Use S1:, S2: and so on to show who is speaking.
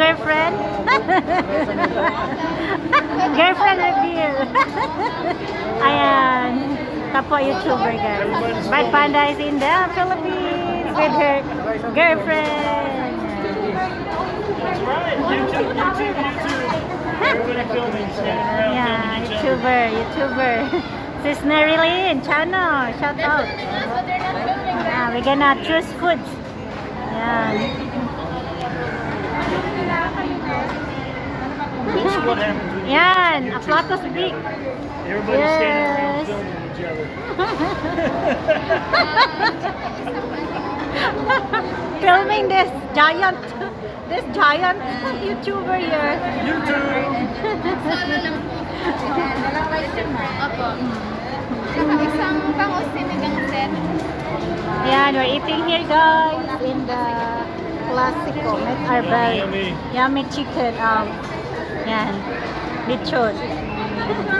S1: girlfriend? girlfriend reveal. Ayan. Kapwa YouTuber guys. Bad Panda is in the Philippines with her girlfriend.
S2: That's right.
S1: Yeah. YouTuber, YouTuber. Sis Nerilyn, channel, shout out. Yeah, we're gonna choose foods. Yeah.
S2: This is what happens when you
S1: Yan, Aplatos Big.
S2: everybody's standing
S1: Yes.
S2: around filming each other.
S1: Filming this giant, this giant YouTuber here.
S2: YouTube.
S3: Opo. Saka isang bangus sinigang set.
S1: Ayan, we're eating here guys in the classical, Met our
S2: Yummy.
S1: yummy chicken. Um, yan, lechon.